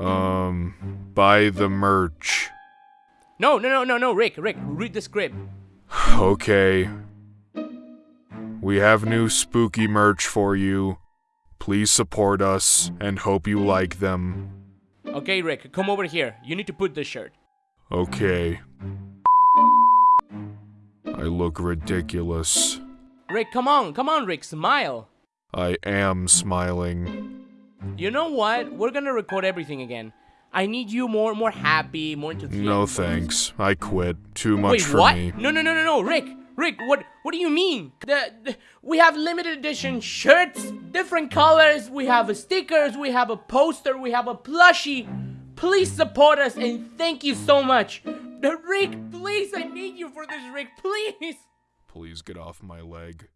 Um, buy the merch. No, no, no, no, no, Rick, Rick, read the script. Okay. We have new spooky merch for you. Please support us and hope you like them. Okay, Rick, come over here. You need to put this shirt. Okay. I look ridiculous. Rick, come on, come on, Rick, smile. I am smiling. You know what? We're gonna record everything again. I need you more, more happy, more enthusiastic. No thanks. I quit. Too much Wait, for what? me. No, no, no, no, no, Rick, Rick, what, what do you mean? The, the, we have limited edition shirts, different colors. We have a stickers. We have a poster. We have a plushie. Please support us and thank you so much. Rick, please, I need you for this, Rick, please. Please get off my leg.